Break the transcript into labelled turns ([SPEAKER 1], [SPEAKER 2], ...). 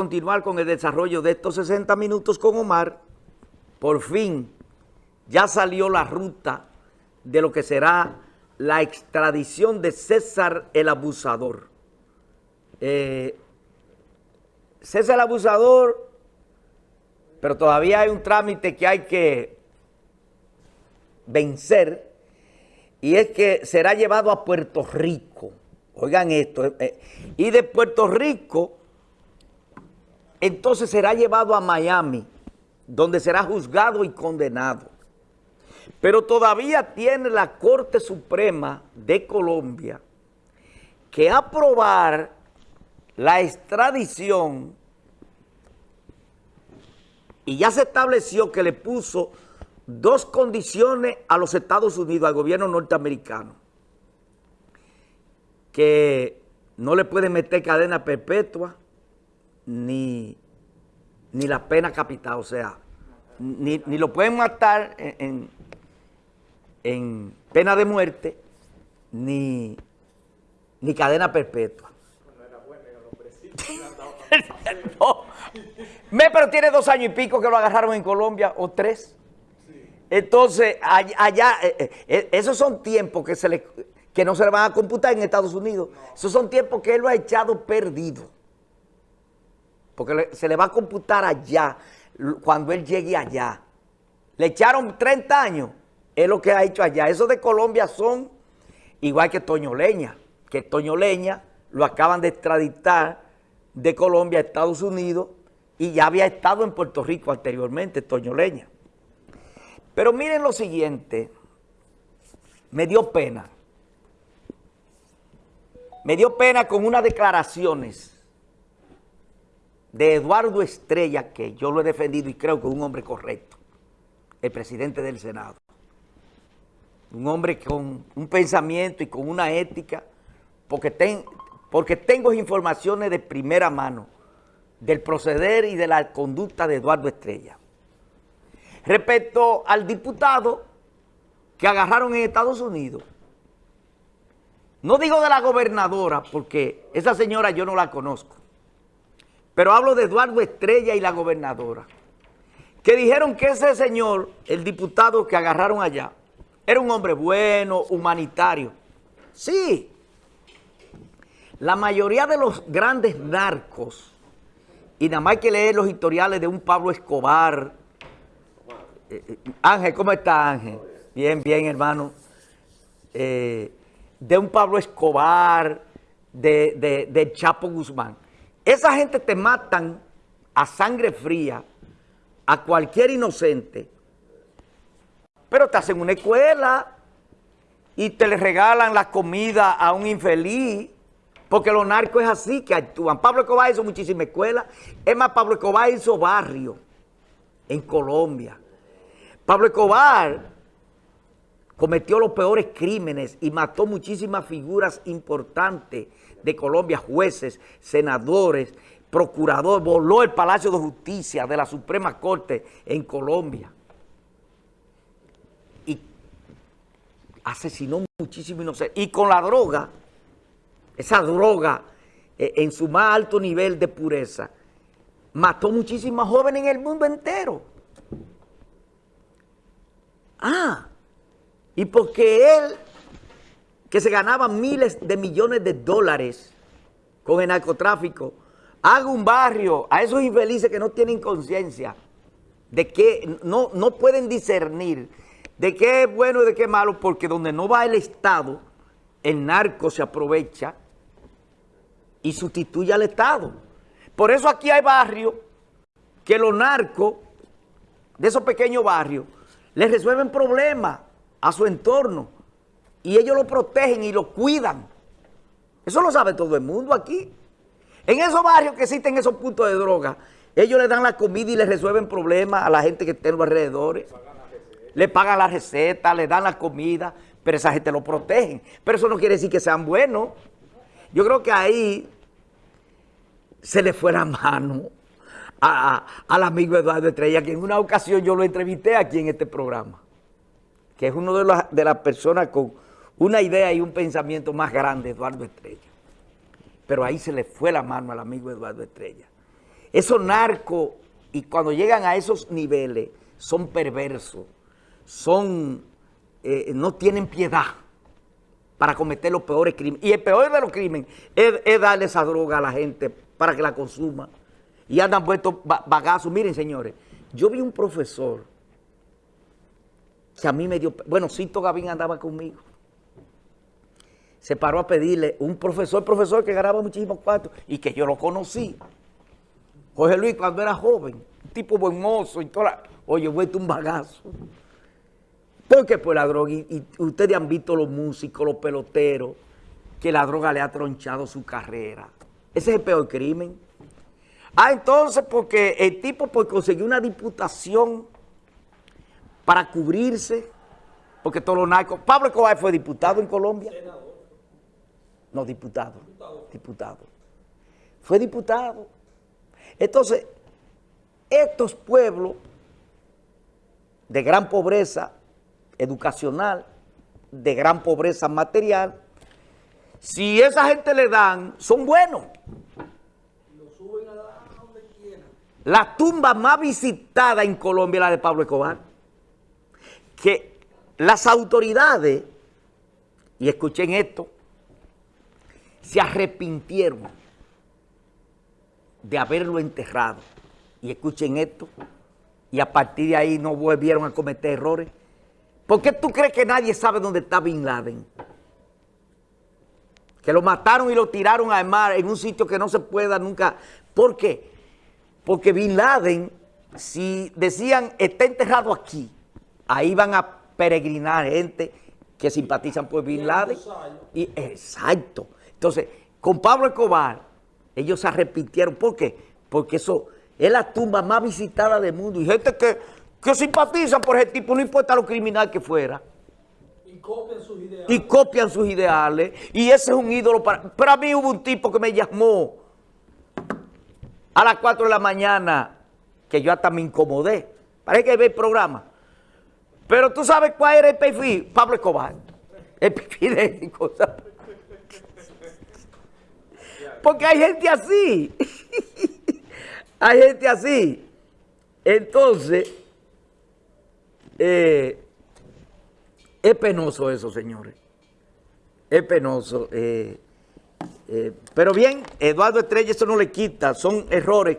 [SPEAKER 1] continuar con el desarrollo de estos 60 minutos con Omar, por fin ya salió la ruta de lo que será la extradición de César el Abusador. Eh, César el Abusador, pero todavía hay un trámite que hay que vencer, y es que será llevado a Puerto Rico. Oigan esto, eh, eh, y de Puerto Rico entonces será llevado a Miami, donde será juzgado y condenado. Pero todavía tiene la Corte Suprema de Colombia que aprobar la extradición y ya se estableció que le puso dos condiciones a los Estados Unidos, al gobierno norteamericano, que no le pueden meter cadena perpetua, ni, la pena capital, o sea, ni, lo pueden matar en, en, pena de muerte, ni, ni cadena perpetua. no, me, pero tiene dos años y pico que lo agarraron en Colombia, o tres. Entonces, allá, eh, eh, eh, esos son tiempos que, se le, que no se le van a computar en Estados Unidos. Esos son tiempos que él lo ha echado perdido porque se le va a computar allá cuando él llegue allá. Le echaron 30 años, es lo que ha hecho allá. Esos de Colombia son igual que Toño Leña, que Toño Leña lo acaban de extraditar de Colombia a Estados Unidos y ya había estado en Puerto Rico anteriormente, Toño Leña. Pero miren lo siguiente, me dio pena. Me dio pena con unas declaraciones de Eduardo Estrella, que yo lo he defendido y creo que es un hombre correcto, el presidente del Senado. Un hombre con un pensamiento y con una ética, porque, tengo informaciones de primera mano del proceder y de la conducta de Eduardo Estrella. Respecto al diputado que agarraron en Estados Unidos, no digo de la gobernadora, porque esa señora yo no la conozco, pero hablo de Eduardo Estrella y la gobernadora, que dijeron que ese señor, el diputado que agarraron allá, era un hombre bueno, humanitario. Sí, la mayoría de los grandes narcos, y nada más hay que leer los historiales de un Pablo Escobar. Eh, eh, Ángel, ¿cómo está Ángel? Bien, bien, hermano. Eh, de un Pablo Escobar, de, de Chapo Guzmán. Esa gente te matan a sangre fría a cualquier inocente, pero te hacen una escuela y te le regalan la comida a un infeliz, porque los narcos es así que actúan. Pablo Escobar hizo muchísimas escuelas, es más, Pablo Escobar hizo barrio en Colombia. Pablo Escobar cometió los peores crímenes y mató muchísimas figuras importantes de Colombia, jueces, senadores, procurador, voló el Palacio de Justicia de la Suprema Corte en Colombia. Y asesinó muchísimo inocentes. Y con la droga, esa droga eh, en su más alto nivel de pureza, mató muchísimas jóvenes en el mundo entero. Ah, y porque él que se ganaba miles de millones de dólares con el narcotráfico, haga un barrio a esos infelices que no tienen conciencia, de que no, no pueden discernir de qué es bueno y de qué es malo, porque donde no va el Estado, el narco se aprovecha y sustituye al Estado. Por eso aquí hay barrios que los narcos de esos pequeños barrios les resuelven problemas a su entorno y ellos lo protegen y lo cuidan. Eso lo sabe todo el mundo aquí. En esos barrios que existen esos puntos de droga, ellos le dan la comida y le resuelven problemas a la gente que está en los alrededores. Le pagan la receta, le dan la comida, pero esa gente lo protegen. Pero eso no quiere decir que sean buenos. Yo creo que ahí se le fue la mano al amigo Eduardo Estrella, que en una ocasión yo lo entrevisté aquí en este programa, que es uno de, de las personas con una idea y un pensamiento más grande, Eduardo Estrella. Pero ahí se le fue la mano al amigo Eduardo Estrella. esos narcos, y cuando llegan a esos niveles, son perversos, son, eh, no tienen piedad para cometer los peores crímenes. Y el peor de los crímenes es, darle esa droga a la gente para que la consuma. Y andan puestos bagazos. Miren, señores, yo vi un profesor que a mí me dio... Bueno, Cito Gavín andaba conmigo. Se paró a pedirle un profesor, profesor que ganaba muchísimos cuartos y que yo lo conocí. Jorge Luis cuando era joven, un tipo buen mozo y toda Oye, vuelto un bagazo. ¿Por qué? Pues la droga, y, ustedes han visto los músicos, los peloteros, que la droga le ha tronchado su carrera. Ese es el peor crimen. Ah, entonces, porque el tipo pues, consiguió una diputación para cubrirse, porque todos los narcos... Pablo Escobar fue diputado en Colombia. No, diputado. Diputado. Fue diputado. Entonces, estos pueblos de gran pobreza educacional, de gran pobreza material, si esa gente le dan, son buenos. La tumba más visitada en Colombia es la de Pablo Escobar que las autoridades, y escuchen esto, se arrepintieron de haberlo enterrado. Y escuchen esto, y a partir de ahí no volvieron a cometer errores. ¿Por qué tú crees que nadie sabe dónde está Bin Laden? Que lo mataron y lo tiraron al mar en un sitio que no se pueda nunca. ¿Por qué? Porque Bin Laden, si decían, está enterrado aquí, ahí van a peregrinar gente que simpatizan por Bin Laden. Y, exacto. Entonces, con Pablo Escobar, ellos se arrepintieron. ¿Por qué? Porque eso es la tumba más visitada del mundo. Y gente que, que simpatiza por ese tipo, no importa lo criminal que fuera.
[SPEAKER 2] Y copian sus ideales.
[SPEAKER 1] Y copian sus ideales. Y ese es un ídolo para... Pero a mí hubo un tipo que me llamó a las 4 de la mañana, que yo hasta me incomodé. Parece que ve el programa. Pero tú sabes cuál era el perfil, Pablo Escobar. El perfil de cosas. Porque hay gente así. hay gente así. Entonces, eh, es penoso eso, señores. Es penoso. Eh, eh, pero bien, Eduardo Estrella eso no le quita, son errores.